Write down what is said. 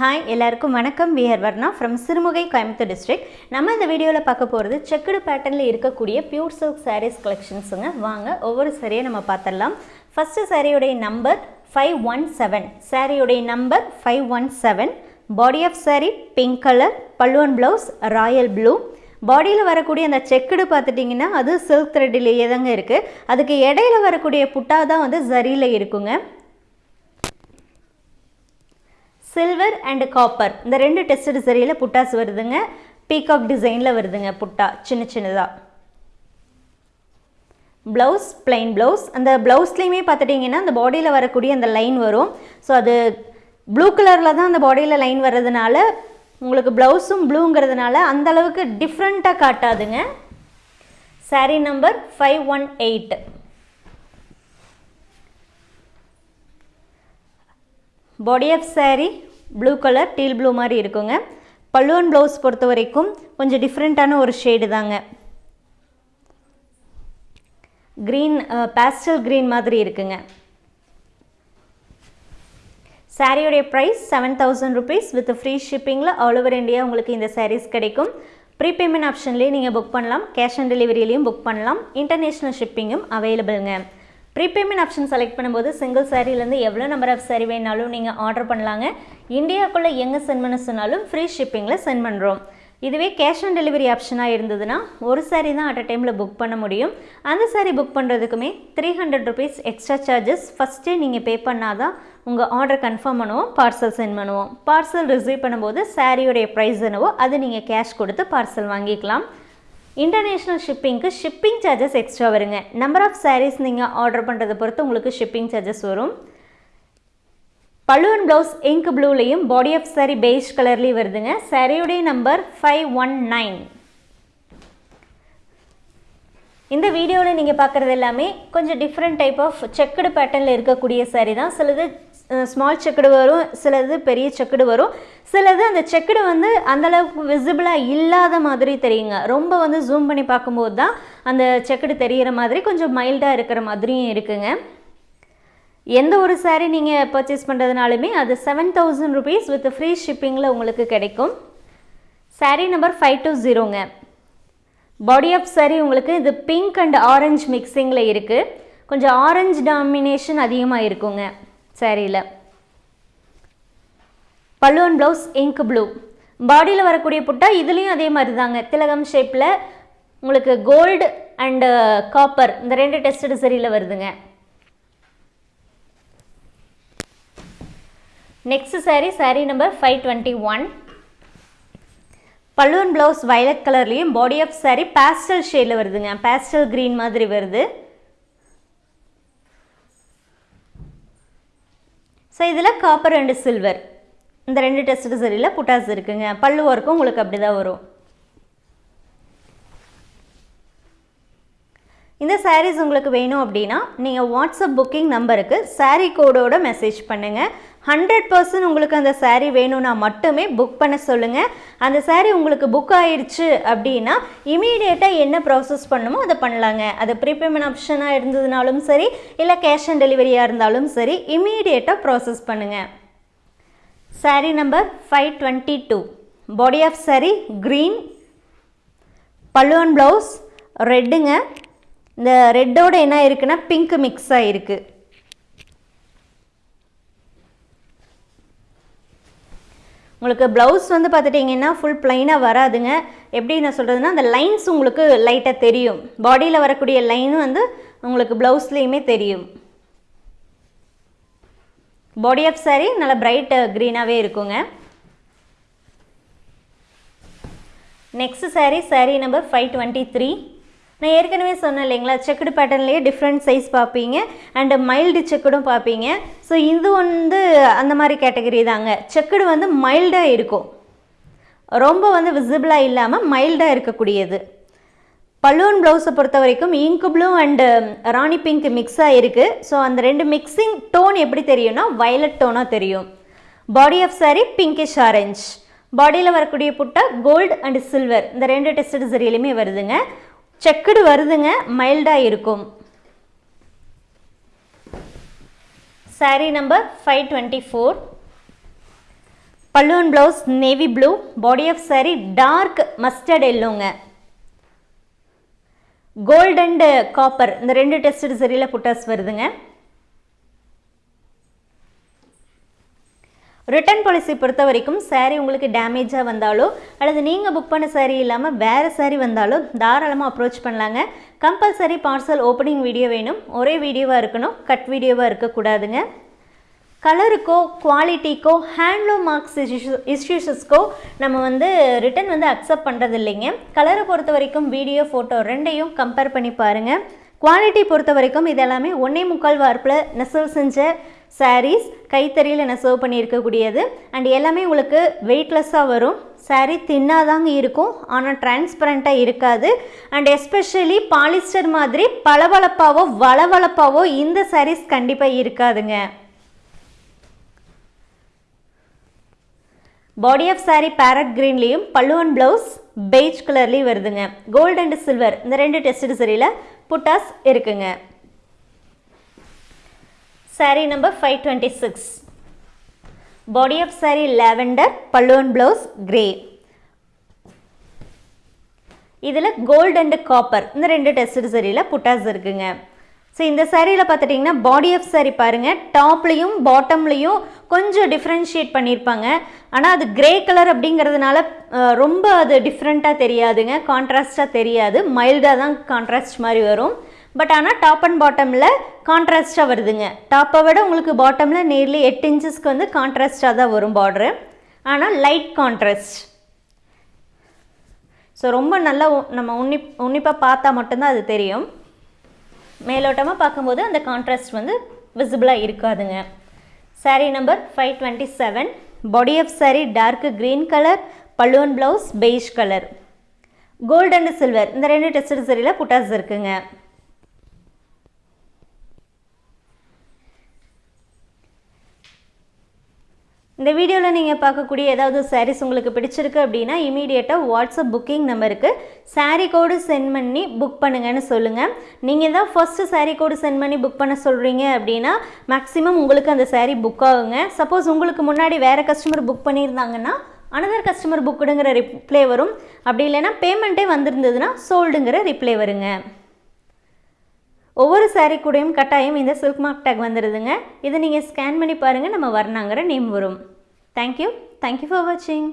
Hi எல்லாருக்கும் வணக்கம். We're Varna from Sirumugai Coimbatore district நம்ம இந்த வீடியோவில் பார்க்க போகிறது செக்குடு பேட்டர்னில் இருக்கக்கூடிய பியூர் சில்க் சாரீஸ் கலெக்ஷன்ஸுங்க வாங்க ஒவ்வொரு சாரியை நம்ம பார்த்துடலாம். ஃபஸ்ட்டு சாரியுடைய நம்பர் ஃபைவ் ஒன் செவன் சாரியுடைய number five one seven body of sari pink colour பல்லுவன் ப்ளவுஸ் ராயல் ப்ளூ பாடியில் வரக்கூடிய அந்த செக்குடு பார்த்துட்டிங்கன்னா அது சில்க் த்ரெட்டிலேயே தாங்க இருக்குது அதுக்கு இடையில வரக்கூடிய புட்டா தான் வந்து ஜரியில் இருக்குங்க. சில்வர் அண்ட் காப்பர் இந்த ரெண்டு டெஸ்டட் சரியில் புட்டாஸ் வருதுங்க. பீகாக் டிசைனில் வருதுங்க புட்டா. சின்ன சின்னதாக ப்ளவுஸ் பிளைன் ப்ளவுஸ் அந்த ப்ளவுஸ்லேயுமே பார்த்துட்டிங்கன்னா அந்த பாடியில் வரக்கூடிய அந்த லைன் வரும். ஸோ அது ப்ளூ கலரில் தான் அந்த பாடியில் லைன் வர்றதுனால உங்களுக்கு ப்ளவுஸும் ப்ளூங்கிறதுனால அந்த அளவுக்கு டிஃப்ரெண்ட்டாக காட்டாதுங்க. Sari number five one eight body of sari blue colour teal blue மாதிரி இருக்குங்க. பல்லுவன் ப்ளவுஸ் பொறுத்த வரைக்கும் கொஞ்சம் டிஃப்ரெண்ட்டான ஒரு ஷேடு தாங்க. க்ரீன் பேஸ்டல் க்ரீன் மாதிரி இருக்குங்க. சாரியுடைய price seven thousand rupees with free ஷிப்பிங்கில் all over India உங்களுக்கு இந்த சாரீஸ் கிடைக்கும். ப்ரீபேமெண்ட் ஆப்ஷன்லேயே நீங்கள் புக் பண்ணலாம். கேஷ் ஆன் டெலிவரியிலையும் புக் பண்ணலாம். இன்டர்நேஷ்னல் ஷிப்பிங்கும் அவைலபிளுங்க ப்ரீபேமெண்ட் ஆப்ஷன் செலக்ட் பண்ணும்போது சிங்கிள் சாரீலேருந்து எவ்வளோ நம்பர் ஆஃப் சாரீ வேணாலும் நீங்கள் ஆர்டர் பண்ணலாங்க. இந்தியாவுக்குள்ளே எங்கே சென்ட் பண்ண சொன்னாலும் ஃப்ரீ ஷிப்பிங்கில் சென்ட் பண்ணுறோம் இதுவே கேஷ் ஆன் டெலிவரி ஆப்ஷனாக இருந்ததுன்னா ஒரு சாரீ தான் அட் அ டைமில் புக் பண்ண முடியும். அந்த sari book பண்ணுறதுக்குமே three hundred rupees extra charges ஃபஸ்ட்டே நீங்கள் பே பண்ணால் தான் உங்கள் ஆர்டர் கன்ஃபார்ம் பண்ணுவோம் பார்சல் சென்ட் பண்ணுவோம். பார்சல் ரிசீவ் பண்ணும்போது சாரியோடைய ப்ரைஸ் என்னவோ அது நீங்கள் கேஷ் கொடுத்து பார்சல் வாங்கிக்கலாம். இன்டர்நேஷ்னல் ஷிப்பிங்க்கு ஷிப்பிங் சார்ஜஸ் எக்ஸ்ட்ரா வருங்க. நம்பர் ஆஃப் சாரீஸ் நீங்கள் ஆர்டர் பண்ணுறதை பொறுத்து உங்களுக்கு ஷிப்பிங் சார்ஜஸ் வரும். பல்லுவன் ப்ளவுஸ் இங்க் ப்ளூலையும் பாடி ஆஃப் சாரி பெய்ஜ் கலர்லேயும் வருதுங்க. சாரியுடைய நம்பர் ஃபைவ் ஒன் நைன் இந்த வீடியோவில் நீங்கள் பார்க்குறது எல்லாமே கொஞ்சம் டிஃப்ரெண்ட் டைப் ஆஃப் செக்குடு பேட்டர்னில் இருக்கக்கூடிய சாரீ தான். சிலது ஸ்மால் செக்குடு வரும் சிலது பெரிய செக்குடு வரும். சிலது அந்த செக்குடு வந்து அந்தளவுக்கு விசிபிளாக இல்லாத மாதிரி தெரியுங்க. ரொம்ப வந்து ஜூம் பண்ணி பார்க்கும்போது தான் அந்த செக்குடு தெரிகிற மாதிரி கொஞ்சம் மைல்டாக இருக்கிற மாதிரியும் இருக்குங்க. எந்த ஒரு சாரீ நீங்கள் பர்ச்சேஸ் பண்ணுறதுனாலுமே அது seven thousand rupees with free ஷிப்பிங்கில் உங்களுக்கு கிடைக்கும். சாரீ நம்பர் ஃபைவ் டூ ஜீரோங்க பாடி ஆஃப் சாரீ உங்களுக்கு இது பிங்க் அண்ட் ஆரஞ்ச் மிக்சிங்கில் இருக்குது கொஞ்சம் ஆரஞ்சு டாமினேஷன் அதிகமாக இருக்குங்க. சேரீயில் பல்லுவன் ப்ளவுஸ் இங்க் ப்ளூ பாடியில் வரக்கூடிய புட்டா இதுலேயும் அதே மாதிரி தாங்க திலகம் ஷேப்பில் உங்களுக்கு கோல்டு அண்டு காப்பர் இந்த ரெண்டு டெஸ்டடு சரியில் வருதுங்க. Next sari sari number five twenty one பல்லுவன் ப்ளவுஸ் வயலட் கலர்லேயும் பாடி ஆஃப் சாரீ பேஸ்டல் ஷேடில் வருதுங்க. பேஸ்டல் க்ரீன் மாதிரி வருது. ஸோ இதில் காப்பர் அண்டு சில்வர் இந்த ரெண்டு டெஸ்ட் சரியில் புட்டாஸ் இருக்குங்க. பல்லு ஒர்க்கும் உங்களுக்கு அப்படி தான் வரும். இந்த சாரீஸ் உங்களுக்கு வேணும் அப்படின்னா நீங்கள் வாட்ஸ்அப் புக்கிங் நம்பருக்கு சாரீ கோடோட மெசேஜ் பண்ணுங்கள் ஹண்ட்ரட் பர்சன்ட் உங்களுக்கு அந்த சாரீ வேணும்னா மட்டுமே புக் பண்ண சொல்லுங்கள் அந்த சாரீ உங்களுக்கு புக் ஆயிடுச்சு அப்படின்னா இமீடியட்டாக என்ன ப்ராசஸ் பண்ணுமோ அதை பண்ணலாங்க. அது ப்ரீபேமெண்ட் ஆப்ஷனாக இருந்ததுனாலும் சரி இல்லை கேஷ் ஆன் டெலிவரியாக இருந்தாலும் சரி இமீடியட்டாக ப்ராசஸ் பண்ணுங்கள் sari number five twenty two body of sari green பல்லுவன் ப்ளவுஸ் ரெட்டுங்க இந்த ரெட்டோட என்ன இருக்குன்னா பிங்க் மிக்ஸ் ஆகிருக்கு உங்களுக்கு ப்ளவுஸ் வந்து பார்த்துட்டிங்கன்னா ஃபுல் ப்ளைனாக வராதுங்க. எப்படி நான் சொல்கிறதுனா அந்த லைன்ஸ் உங்களுக்கு லைட்டாக தெரியும். பாடியில் வரக்கூடிய லைனும் வந்து உங்களுக்கு ப்ளவுஸ்லேயுமே தெரியும். பாடி ஆஃப் சாரீ நல்லா பிரைட் க்ரீனாகவே இருக்குங்க. Next sari sari number five twenty three நான் ஏற்கனவே சொன்னேன் இல்லைங்களா செக்குடு பேட்டர்ன்லேயே டிஃப்ரெண்ட் சைஸ் பார்ப்பீங்க அண்டு மைல்டு செக்குடும் பார்ப்பீங்க. ஸோ இது வந்து அந்த மாதிரி கேட்டகரி தாங்க. செக்குடு வந்து மைல்டாக இருக்கும். ரொம்ப வந்து விசிபிளாக இல்லாமல் மைல்டாக இருக்கக்கூடியது. பலூன் ப்ளவுஸை பொறுத்த வரைக்கும் இங்கு ப்ளூ அண்டு ராணி பிங்க் மிக்ஸாக இருக்குது ஸோ அந்த ரெண்டு மிக்சிங் டோன் எப்படி தெரியும்னா வயலட் டோனாக தெரியும். Body of sari pinkish orange பாடியில் வரக்கூடிய புட்டா கோல்டு அண்டு சில்வர் இந்த ரெண்டு டெஸ்ட் சரியிலுமே வருதுங்க. செக்குடு வருதுங்க மைல்டாக இருக்கும். Sari number five twenty four பல்லுவன் blouse navy blue body of saree dark mustard எல்லோங்க gold and copper இந்த ரெண்டு டெஸ்டட் சரியில் புட்டாஸ் வருதுங்க. ரிட்டர்ன் பாலிசி பொறுத்த வரைக்கும் சாரீ உங்களுக்கு டேமேஜாக வந்தாலோ அல்லது நீங்கள் புக் பண்ண சாரீ இல்லாமல் வேறு சாரீ வந்தாலோ தாராளமாக அப்ரோச் பண்ணலாங்க. கம்பல்சரி பார்சல் ஓப்பனிங் வீடியோ வேணும். ஒரே வீடியோவாக இருக்கணும். கட் வீடியோவாக இருக்கக்கூடாதுங்க கலருக்கோ குவாலிட்டிக்கோ ஹேண்ட்லூம் மார்க்ஸ் இஷ்யூஸஸ்க்கோ நம்ம வந்து ரிட்டன் வந்து அக்செப்ட் பண்ணுறது இல்லைங்க கலரை பொறுத்த வரைக்கும் வீடியோ ஃபோட்டோ ரெண்டையும் கம்பேர் பண்ணி பாருங்கள் குவாலிட்டி பொறுத்த வரைக்கும் இதெல்லாமே ஒன்றே முக்கால் வார்ப்பில் நெசவு செஞ்ச சாரீஸ் கைத்தறியில் நெசவு பண்ணியிருக்கக்கூடியது. அண்ட் எல்லாமே உங்களுக்கு வெயிட்லெஸ்ஸாக வரும். சாரீ தின்னாதாங்க இருக்கும். ஆனால் டிரான்ஸ்பரண்ட்டாக இருக்காது. அண்ட் எஸ்பெஷலி பாலிஸ்டர் மாதிரி பளபளப்பாவோ வளவளப்பாவோ இந்த சாரீஸ் கண்டிப்பாக இருக்காதுங்க. பாடி ஆஃப் saree பேரட் க்ரீன்லேயும் பல்லுவன் ப்ளவுஸ் பெய்ஜ் கலர்லேயும் வருதுங்க. கோல்டு அண்ட் சில்வர் இந்த ரெண்டு டெஸ்ட் சரியில் புட்டாஸ் இருக்குங்க. Saree number five twenty six body of saree lavender pallu blouse grey இதில் கோல்டு அண்டு காப்பர் இந்த ரெண்டு டெஸ்ட் சரியில் புட்டாஸ் இருக்குங்க. ஸோ இந்த சாரியில் பார்த்துட்டிங்கன்னா பாடி ஆஃப் சாரி பாருங்கள் டாப்லேயும் பாட்டம்லேயும் கொஞ்சம் டிஃப்ரென்ஷியேட் பண்ணியிருப்பாங்க. ஆனால் அது கிரே கலர் அப்படிங்கிறதுனால ரொம்ப அது டிஃப்ரெண்ட்டாக தெரியாதுங்க கான்ட்ராஸ்டாக தெரியாது. மைல்டாக தான் கான்ட்ராஸ்ட் மாதிரி வரும். பட் ஆனால் டாப் அண்ட் பாட்டமில் கான்ட்ராஸ்ட்டாக வருதுங்க. டாப்பை விட உங்களுக்கு பாட்டமில் நேர்லி எட்டு இன்ச்சஸ்க்கு வந்து கான்ட்ராஸ்டாக தான் வரும் பார்டரு ஆனால் லைட் கான்ட்ராஸ்ட் ஸோ ரொம்ப நல்லா நம்ம உன்னி உன்னிப்பாக பார்த்தா மட்டும்தான் அது தெரியும். மேலோட்டமாக பார்க்கும்போது அந்த கான்ட்ராஸ்ட் வந்து விசிபிளாக இருக்காதுங்க. Sari number five twenty seven body of sari dark green colour பல்லுவன் blouse beige colour gold and silver இந்த ரெண்டு டெஸ்ட் சரியில் புட்டாஸ் இருக்குங்க. இந்த வீடியோவில் நீங்கள் பார்க்கக்கூடிய ஏதாவது சாரீஸ் உங்களுக்கு பிடிச்சிருக்கு அப்படின்னா இமீடியட்டாக வாட்ஸ்அப் புக்கிங் நம்பருக்கு சாரீ கோடு சென்ட் பண்ணி புக் பண்ணுங்கன்னு சொல்லுங்கள் நீங்கள் தான் ஃபஸ்ட்டு சாரீ கோடு சென்ட் பண்ணி புக் பண்ண சொல்கிறீங்க அப்படின்னா மேக்ஸிமம் உங்களுக்கு அந்த சாரீ புக் ஆகுங்க. சப்போஸ் உங்களுக்கு முன்னாடி வேறு கஸ்டமர் புக் பண்ணியிருந்தாங்கன்னா அனதர் கஸ்டமர் புக்குடுங்கிற ரிப்ளை வரும். அப்படி இல்லைன்னா பேமெண்ட்டே வந்திருந்ததுன்னா சோல்டுங்கிற ரிப்ளை வருங்க. ஒவ்வொரு சாரீ கூடயும் கட்டாயம் இந்த சில்க் மார்க் டேக் வந்துடுதுங்க இதை நீங்கள் ஸ்கேன் பண்ணி பாருங்கள் நம்ம வர்ணாங்கிற நேம் வரும். Thank you thank you for வாட்சிங்